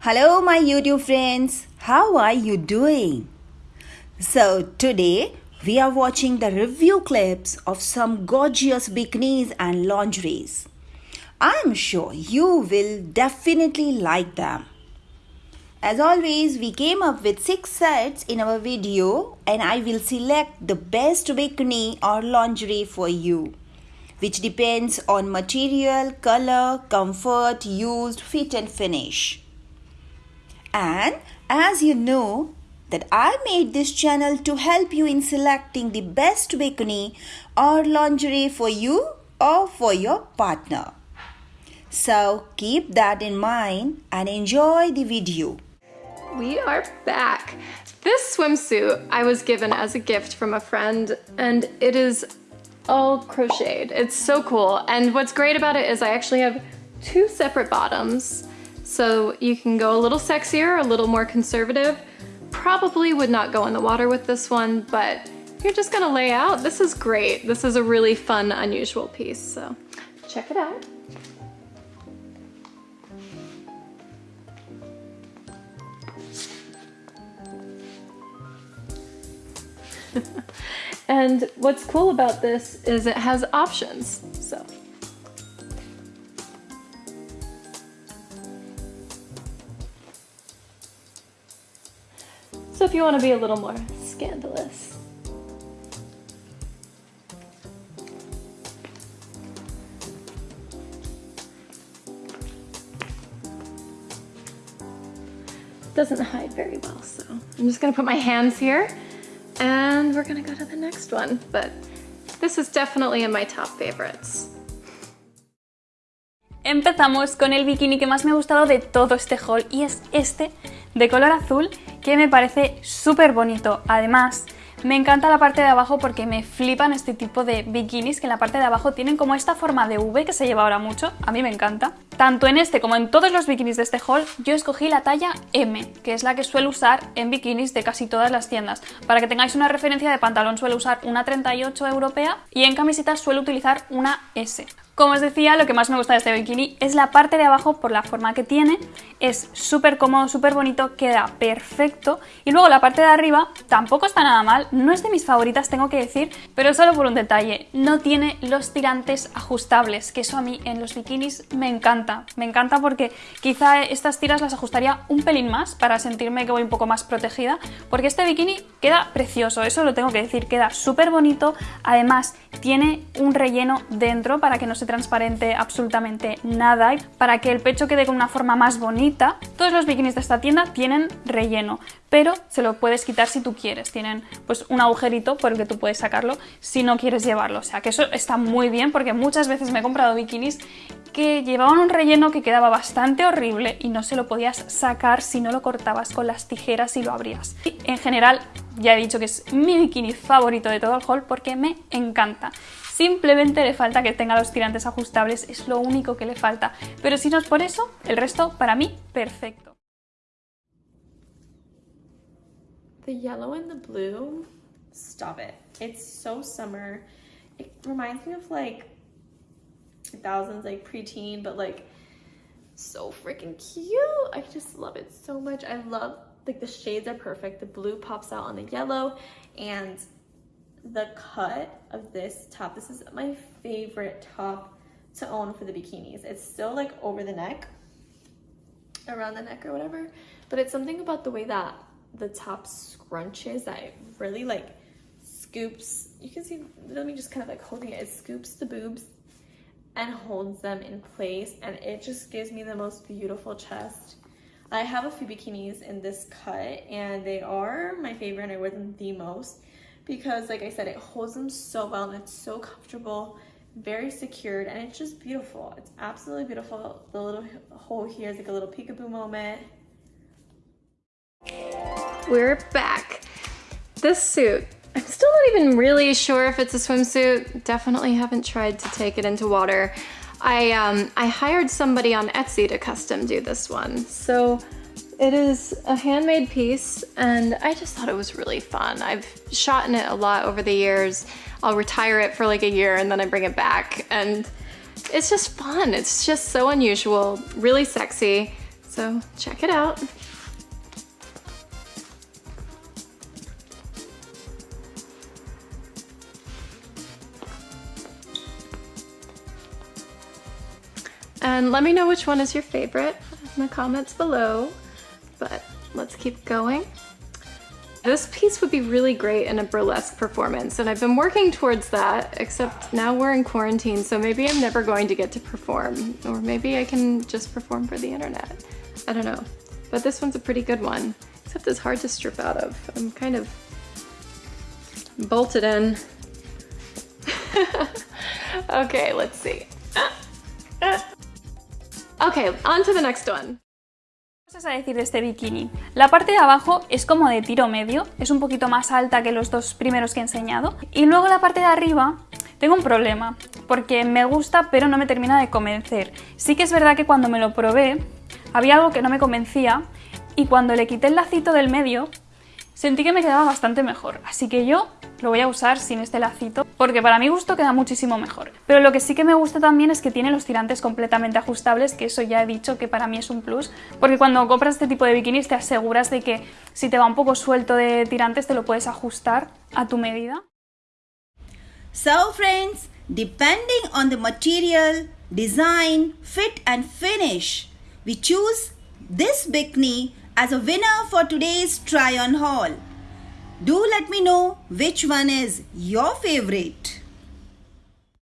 Hello, my YouTube friends. How are you doing? So, today we are watching the review clips of some gorgeous bikinis and lingeries. I'm sure you will definitely like them. As always, we came up with 6 sets in our video and I will select the best bikini or lingerie for you which depends on material, color, comfort, used, fit and finish. And as you know that I made this channel to help you in selecting the best bikini or lingerie for you or for your partner. So keep that in mind and enjoy the video. We are back. This swimsuit I was given as a gift from a friend and it is all crocheted. It's so cool. And what's great about it is I actually have two separate bottoms. So you can go a little sexier, a little more conservative. Probably would not go in the water with this one, but you're just gonna lay out. This is great. This is a really fun, unusual piece, so check it out. And what's cool about this is it has options, so. If you want to be a little more scandalous. Doesn't hide very well, so I'm just gonna put my hands here and we're gonna go to the next one, but this is definitely in my top favorites. Empezamos con el bikini que más me ha gustado de todo este haul y es este de color azul que me parece súper bonito. Además, me encanta la parte de abajo porque me flipan este tipo de bikinis que en la parte de abajo tienen como esta forma de V que se lleva ahora mucho, a mí me encanta. Tanto en este como en todos los bikinis de este haul yo escogí la talla M, que es la que suelo usar en bikinis de casi todas las tiendas. Para que tengáis una referencia de pantalón suelo usar una 38 europea y en camisetas suelo utilizar una S. Como os decía, lo que más me gusta de este bikini es la parte de abajo por la forma que tiene, es súper cómodo, súper bonito, queda perfecto. Y luego la parte de arriba tampoco está nada mal, no es de mis favoritas tengo que decir, pero solo por un detalle, no tiene los tirantes ajustables, que eso a mí en los bikinis me encanta, me encanta porque quizá estas tiras las ajustaría un pelín más para sentirme que voy un poco más protegida, porque este bikini queda precioso, eso lo tengo que decir, queda súper bonito, además tiene un relleno dentro para que no se transparente absolutamente nada para que el pecho quede con una forma más bonita. Todos los bikinis de esta tienda tienen relleno, pero se lo puedes quitar si tú quieres. Tienen pues un agujerito por el que tú puedes sacarlo si no quieres llevarlo. O sea que eso está muy bien porque muchas veces me he comprado bikinis que llevaban un relleno que quedaba bastante horrible y no se lo podías sacar si no lo cortabas con las tijeras y lo abrías. En general ya he dicho que es mi bikini favorito de todo el haul porque me encanta. Simplemente le falta que tenga los tirantes ajustables, es lo único que le falta. Pero si no es por eso, el resto para mí, perfecto. The yellow and the blue, stop it. It's so summer. It reminds me of like thousands like preteen, but like so freaking cute. I just love it so much. I love like the shades are perfect. The blue pops out on the yellow and the cut of this top. This is my favorite top to own for the bikinis. It's still like over the neck, around the neck or whatever, but it's something about the way that the top scrunches that it really like scoops. You can see, let me just kind of like holding it. It scoops the boobs and holds them in place and it just gives me the most beautiful chest. I have a few bikinis in this cut and they are my favorite and I wear them the most because like I said, it holds them so well and it's so comfortable, very secured, and it's just beautiful. It's absolutely beautiful. The little hole here is like a little peekaboo moment. We're back. This suit, I'm still not even really sure if it's a swimsuit. Definitely haven't tried to take it into water. I, um, I hired somebody on Etsy to custom do this one. So it is a handmade piece and I just thought it was really fun. I've shot in it a lot over the years. I'll retire it for like a year and then I bring it back and it's just fun. It's just so unusual, really sexy. So check it out. And let me know which one is your favorite in the comments below. But let's keep going. This piece would be really great in a burlesque performance, and I've been working towards that, except now we're in quarantine, so maybe I'm never going to get to perform, or maybe I can just perform for the internet. I don't know. But this one's a pretty good one, except it's hard to strip out of. I'm kind of bolted in. okay, let's see. Okay, on to the next one. Cosas a decir de este bikini. La parte de abajo es como de tiro medio, es un poquito más alta que los dos primeros que he enseñado. Y luego la parte de arriba tengo un problema, porque me gusta pero no me termina de convencer. Sí que es verdad que cuando me lo probé había algo que no me convencía y cuando le quité el lacito del medio sentí que me quedaba bastante mejor. Así que yo lo voy a usar sin este lacito porque para mi gusto queda muchísimo mejor. Pero lo que sí que me gusta también es que tiene los tirantes completamente ajustables, que eso ya he dicho que para mí es un plus, porque cuando compras este tipo de bikinis te aseguras de que si te va un poco suelto de tirantes te lo puedes ajustar a tu medida. So friends, depending on the material, design, fit and finish, we choose this bikini as a winner for today's try on haul. Do let me know which one is your favorite.